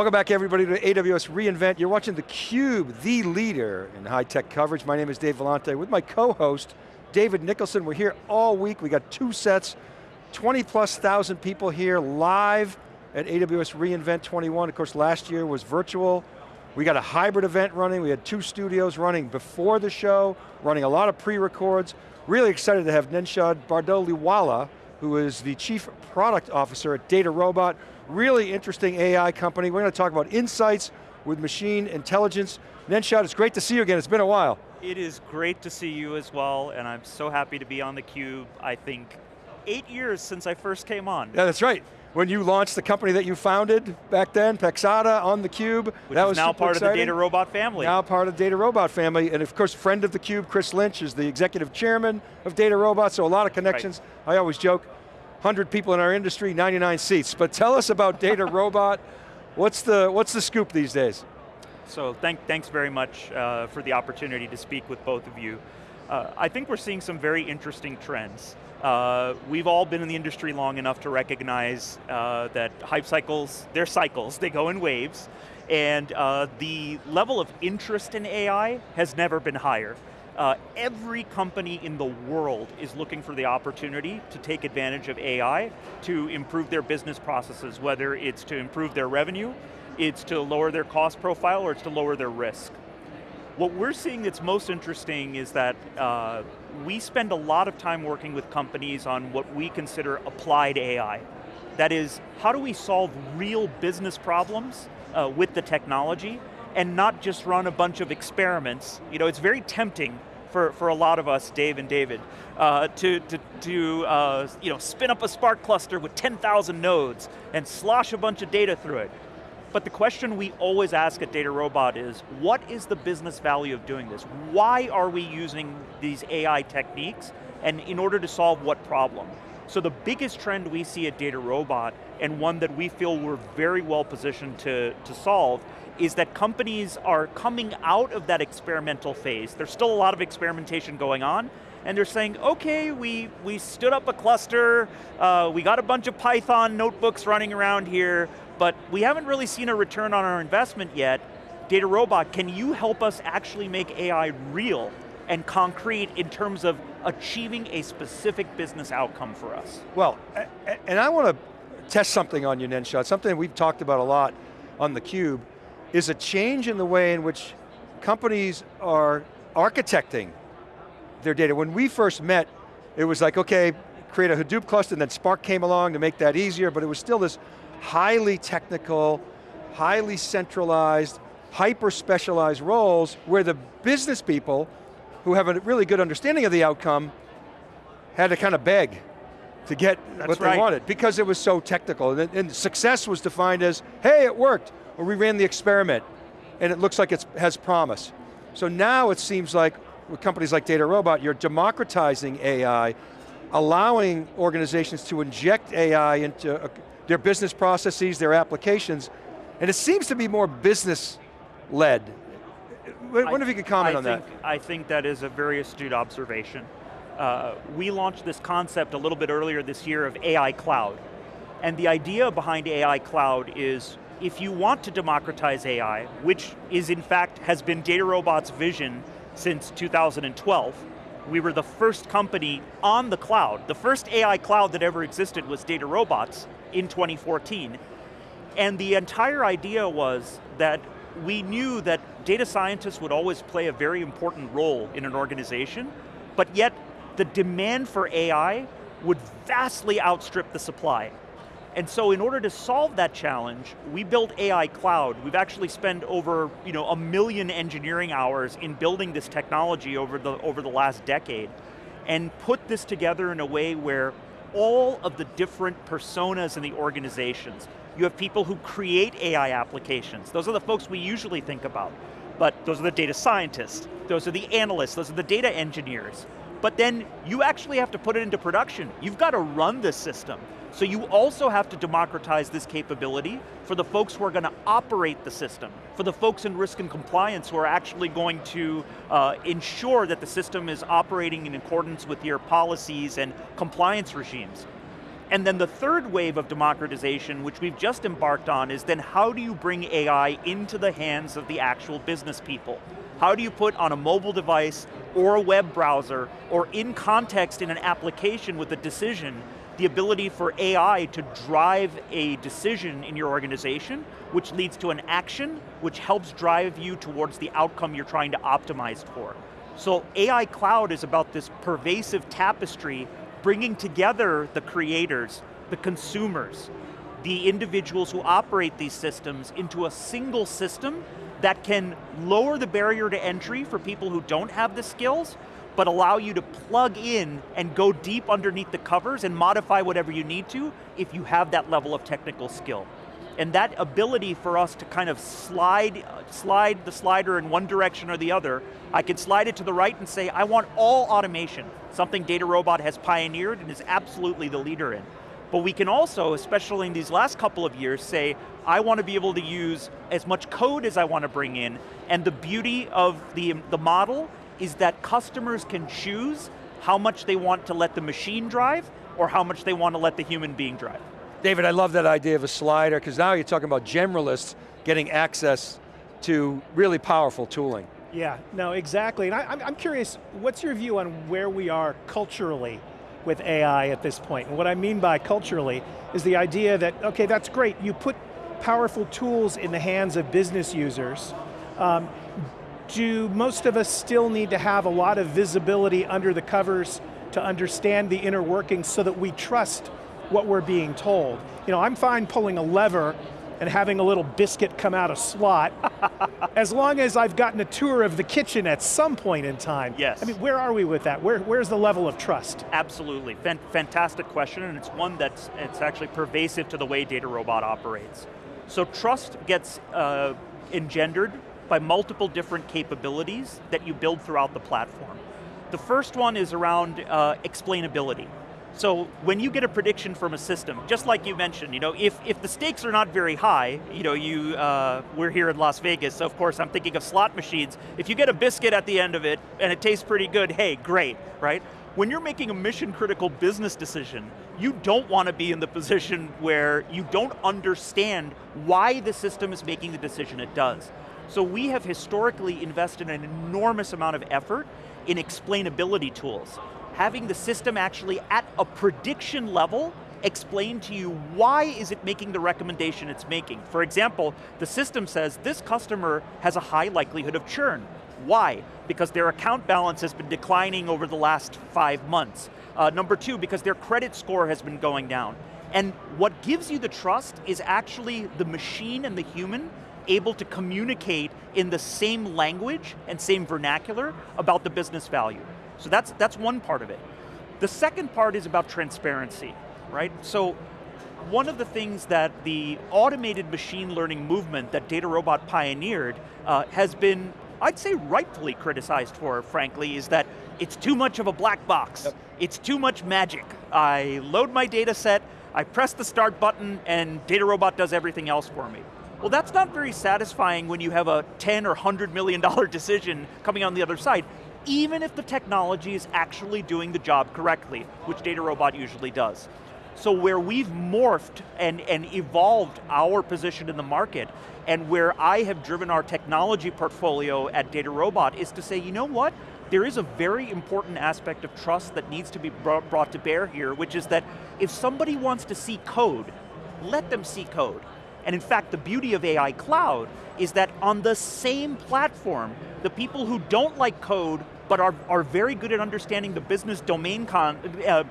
Welcome back everybody to AWS reInvent. You're watching theCUBE, the leader in high-tech coverage. My name is Dave Vellante with my co-host, David Nicholson. We're here all week. We got two sets, 20 plus thousand people here live at AWS reInvent 21. Of course, last year was virtual. We got a hybrid event running. We had two studios running before the show, running a lot of pre-records. Really excited to have Nenshad Bardoliwala, who is the Chief Product Officer at DataRobot. Really interesting AI company. We're going to talk about insights with machine intelligence. Nenshad, it's great to see you again. It's been a while. It is great to see you as well, and I'm so happy to be on theCUBE. I think eight years since I first came on. Yeah, that's right. When you launched the company that you founded back then, Paxata on theCUBE. Which that was now part exciting. of the DataRobot family. Now part of the DataRobot family, and of course, friend of theCUBE, Chris Lynch, is the executive chairman of DataRobot, so a lot of connections. Right. I always joke, 100 people in our industry, 99 seats. But tell us about DataRobot. what's, the, what's the scoop these days? So thank, thanks very much uh, for the opportunity to speak with both of you. Uh, I think we're seeing some very interesting trends. Uh, we've all been in the industry long enough to recognize uh, that hype cycles, they're cycles, they go in waves, and uh, the level of interest in AI has never been higher. Uh, every company in the world is looking for the opportunity to take advantage of AI to improve their business processes, whether it's to improve their revenue, it's to lower their cost profile, or it's to lower their risk. What we're seeing that's most interesting is that uh, we spend a lot of time working with companies on what we consider applied AI. That is, how do we solve real business problems uh, with the technology and not just run a bunch of experiments. You know, it's very tempting for, for a lot of us, Dave and David, uh, to, to, to uh, you know, spin up a Spark cluster with 10,000 nodes and slosh a bunch of data through it. But the question we always ask at DataRobot is, what is the business value of doing this? Why are we using these AI techniques? And in order to solve what problem? So the biggest trend we see at DataRobot, and one that we feel we're very well positioned to, to solve, is that companies are coming out of that experimental phase. There's still a lot of experimentation going on, and they're saying, okay, we, we stood up a cluster, uh, we got a bunch of Python notebooks running around here, but we haven't really seen a return on our investment yet. DataRobot, can you help us actually make AI real and concrete in terms of achieving a specific business outcome for us? Well, and I want to test something on you, Nenshad, something we've talked about a lot on theCUBE, is a change in the way in which companies are architecting their data. When we first met, it was like, okay, create a Hadoop cluster, and then Spark came along to make that easier, but it was still this highly technical, highly centralized, hyper-specialized roles where the business people who have a really good understanding of the outcome had to kind of beg to get That's what right. they wanted because it was so technical. And, and success was defined as, hey, it worked or we ran the experiment and it looks like it has promise. So now it seems like with companies like DataRobot, you're democratizing AI, allowing organizations to inject AI into uh, their business processes, their applications, and it seems to be more business-led. I wonder if you could comment I on think, that. I think that is a very astute observation. Uh, we launched this concept a little bit earlier this year of AI Cloud. And the idea behind AI Cloud is if you want to democratize AI, which is in fact, has been DataRobot's vision since 2012, we were the first company on the cloud. The first AI cloud that ever existed was DataRobots in 2014. And the entire idea was that we knew that data scientists would always play a very important role in an organization, but yet the demand for AI would vastly outstrip the supply. And so in order to solve that challenge, we built AI Cloud. We've actually spent over you know, a million engineering hours in building this technology over the, over the last decade and put this together in a way where all of the different personas in the organizations, you have people who create AI applications. Those are the folks we usually think about. But those are the data scientists, those are the analysts, those are the data engineers. But then you actually have to put it into production. You've got to run this system. So you also have to democratize this capability for the folks who are going to operate the system, for the folks in risk and compliance who are actually going to uh, ensure that the system is operating in accordance with your policies and compliance regimes. And then the third wave of democratization, which we've just embarked on, is then how do you bring AI into the hands of the actual business people? How do you put on a mobile device or a web browser or in context in an application with a decision the ability for AI to drive a decision in your organization, which leads to an action, which helps drive you towards the outcome you're trying to optimize for. So AI Cloud is about this pervasive tapestry bringing together the creators, the consumers, the individuals who operate these systems into a single system that can lower the barrier to entry for people who don't have the skills, but allow you to plug in and go deep underneath the covers and modify whatever you need to if you have that level of technical skill. And that ability for us to kind of slide, slide the slider in one direction or the other, I can slide it to the right and say, I want all automation, something DataRobot has pioneered and is absolutely the leader in. But we can also, especially in these last couple of years, say, I want to be able to use as much code as I want to bring in, and the beauty of the, the model is that customers can choose how much they want to let the machine drive or how much they want to let the human being drive. David, I love that idea of a slider because now you're talking about generalists getting access to really powerful tooling. Yeah, no, exactly. And I, am curious, what's your view on where we are culturally with AI at this point? And what I mean by culturally is the idea that, okay, that's great, you put powerful tools in the hands of business users, um, do most of us still need to have a lot of visibility under the covers to understand the inner workings so that we trust what we're being told? You know, I'm fine pulling a lever and having a little biscuit come out of slot, as long as I've gotten a tour of the kitchen at some point in time. Yes. I mean, where are we with that? Where, where's the level of trust? Absolutely, fantastic question, and it's one that's it's actually pervasive to the way DataRobot operates. So trust gets uh, engendered by multiple different capabilities that you build throughout the platform. The first one is around uh, explainability. So when you get a prediction from a system, just like you mentioned, you know, if, if the stakes are not very high, you know, you, uh, we're here in Las Vegas, so of course I'm thinking of slot machines. If you get a biscuit at the end of it and it tastes pretty good, hey, great, right? When you're making a mission critical business decision, you don't want to be in the position where you don't understand why the system is making the decision it does. So we have historically invested an enormous amount of effort in explainability tools. Having the system actually at a prediction level explain to you why is it making the recommendation it's making. For example, the system says this customer has a high likelihood of churn. Why? Because their account balance has been declining over the last five months. Uh, number two, because their credit score has been going down. And what gives you the trust is actually the machine and the human able to communicate in the same language and same vernacular about the business value. So that's, that's one part of it. The second part is about transparency, right? So one of the things that the automated machine learning movement that DataRobot pioneered uh, has been, I'd say rightfully criticized for, frankly, is that it's too much of a black box. Yep. It's too much magic. I load my data set, I press the start button, and DataRobot does everything else for me. Well, that's not very satisfying when you have a 10 or 100 million dollar decision coming on the other side, even if the technology is actually doing the job correctly, which DataRobot usually does. So where we've morphed and, and evolved our position in the market, and where I have driven our technology portfolio at DataRobot is to say, you know what? There is a very important aspect of trust that needs to be brought to bear here, which is that if somebody wants to see code, let them see code. And in fact, the beauty of AI Cloud is that on the same platform, the people who don't like code but are, are very good at understanding the business domain con, uh,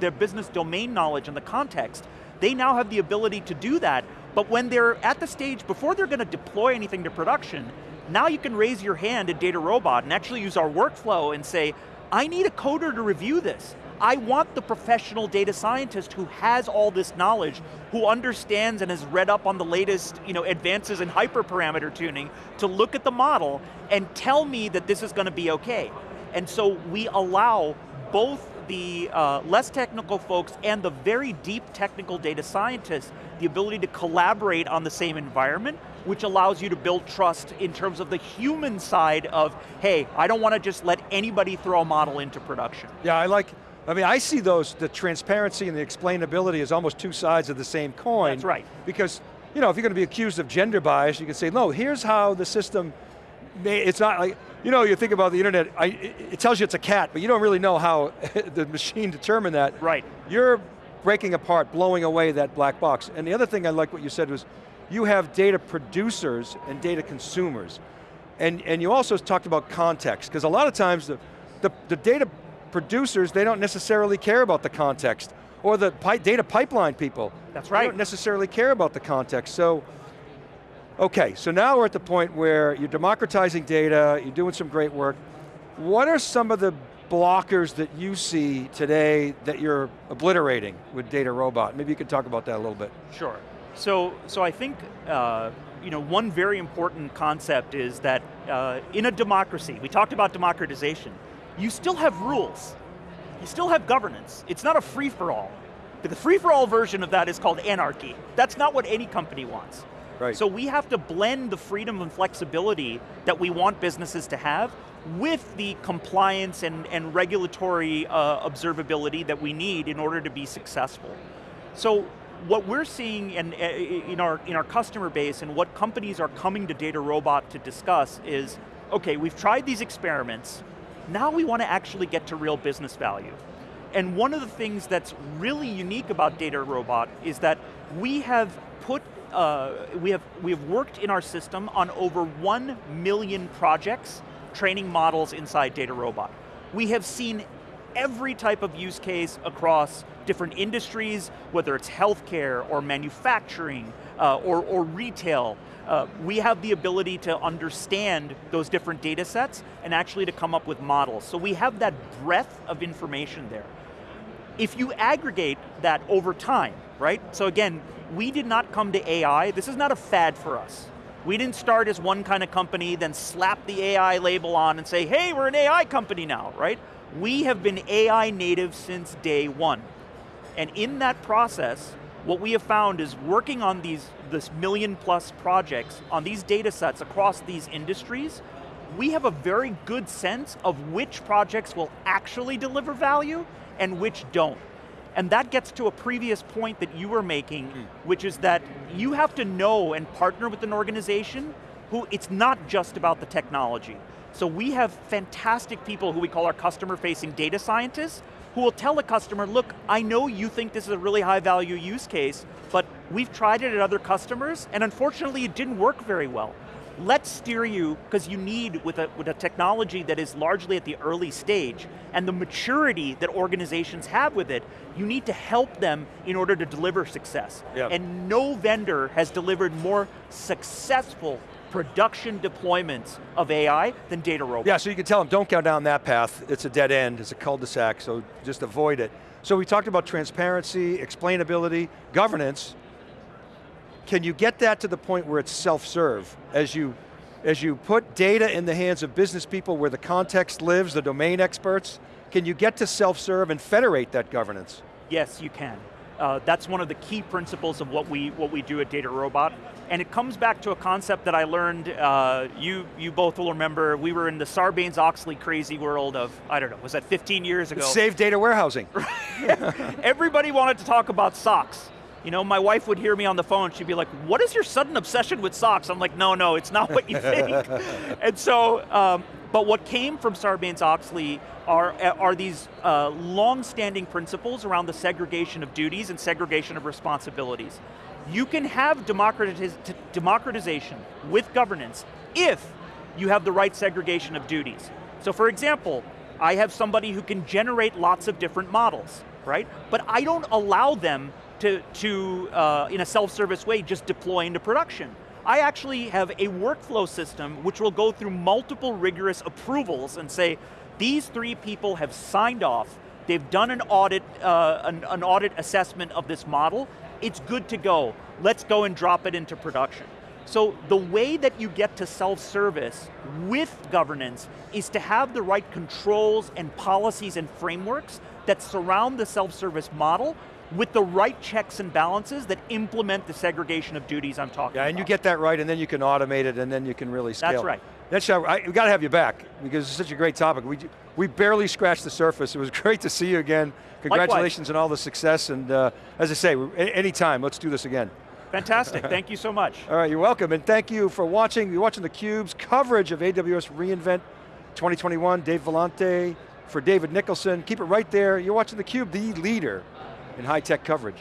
their business domain knowledge and the context, they now have the ability to do that, but when they're at the stage, before they're going to deploy anything to production, now you can raise your hand at DataRobot and actually use our workflow and say, I need a coder to review this. I want the professional data scientist who has all this knowledge, who understands and has read up on the latest you know, advances in hyperparameter tuning to look at the model and tell me that this is going to be okay. And so we allow both the uh, less technical folks and the very deep technical data scientists the ability to collaborate on the same environment, which allows you to build trust in terms of the human side of, hey, I don't want to just let anybody throw a model into production. Yeah, I like, I mean, I see those, the transparency and the explainability as almost two sides of the same coin. That's right. Because, you know, if you're going to be accused of gender bias, you can say, no, here's how the system, may, it's not like, you know, you think about the internet, I, it tells you it's a cat, but you don't really know how the machine determined that. Right. You're breaking apart, blowing away that black box. And the other thing I like what you said was, you have data producers and data consumers. And, and you also talked about context, because a lot of times the, the, the, data producers, they don't necessarily care about the context, or the pi data pipeline people. That's right. They don't necessarily care about the context. So, okay, so now we're at the point where you're democratizing data, you're doing some great work. What are some of the blockers that you see today that you're obliterating with DataRobot? Maybe you could talk about that a little bit. Sure. So, so I think uh, you know, one very important concept is that uh, in a democracy, we talked about democratization, you still have rules. You still have governance. It's not a free-for-all. The free-for-all version of that is called anarchy. That's not what any company wants. Right. So we have to blend the freedom and flexibility that we want businesses to have with the compliance and, and regulatory uh, observability that we need in order to be successful. So what we're seeing in, in, our, in our customer base and what companies are coming to DataRobot to discuss is, okay, we've tried these experiments, now we want to actually get to real business value. And one of the things that's really unique about DataRobot is that we have put, uh, we, have, we have worked in our system on over one million projects, training models inside DataRobot. We have seen every type of use case across different industries, whether it's healthcare or manufacturing uh, or, or, retail. Uh, we have the ability to understand those different data sets and actually to come up with models. So we have that breadth of information there. If you aggregate that over time, right? So again, we did not come to AI, this is not a fad for us. We didn't start as one kind of company, then slap the AI label on and say, hey, we're an AI company now, right? We have been AI native since day one. And in that process, what we have found is working on these this million plus projects on these data sets across these industries, we have a very good sense of which projects will actually deliver value and which don't. And that gets to a previous point that you were making, mm. which is that you have to know and partner with an organization who it's not just about the technology. So we have fantastic people who we call our customer facing data scientists who will tell a customer, look, I know you think this is a really high value use case, but we've tried it at other customers and unfortunately it didn't work very well. Let's steer you, because you need, with a, with a technology that is largely at the early stage, and the maturity that organizations have with it, you need to help them in order to deliver success. And no vendor has delivered more successful production deployments of AI than DataRobot. Yeah, so you can tell them, don't go down that path. It's a dead end, it's a cul-de-sac, so just avoid it. So we talked about transparency, explainability, governance. Can you get that to the point where it's self-serve as you as you put data in the hands of business people where the context lives, the domain experts, can you get to self-serve and federate that governance? Yes, you can. Uh, that's one of the key principles of what we, what we do at DataRobot. And it comes back to a concept that I learned, uh, you, you both will remember, we were in the Sarbanes-Oxley crazy world of, I don't know, was that 15 years ago? Save data warehousing. Everybody wanted to talk about SOX. You know, my wife would hear me on the phone, she'd be like, what is your sudden obsession with socks? I'm like, no, no, it's not what you think. and so, um, but what came from Sarbanes-Oxley are, are these uh, long-standing principles around the segregation of duties and segregation of responsibilities. You can have democratiz democratization with governance if you have the right segregation of duties. So for example, I have somebody who can generate lots of different models, right? But I don't allow them to, to uh, in a self-service way, just deploy into production. I actually have a workflow system which will go through multiple rigorous approvals and say, these three people have signed off, they've done an audit, uh, an, an audit assessment of this model, it's good to go. Let's go and drop it into production. So the way that you get to self-service with governance is to have the right controls and policies and frameworks that surround the self-service model with the right checks and balances that implement the segregation of duties I'm talking yeah, about. and you get that right and then you can automate it and then you can really scale. That's right. That's time, I, we got to have you back because it's such a great topic. We, we barely scratched the surface. It was great to see you again. Congratulations Likewise. on all the success and uh, as I say, anytime, let's do this again. Fantastic, thank you so much. All right, you're welcome, and thank you for watching. You're watching theCUBE's coverage of AWS reInvent 2021. Dave Vellante for David Nicholson. Keep it right there. You're watching theCUBE, the leader in high-tech coverage.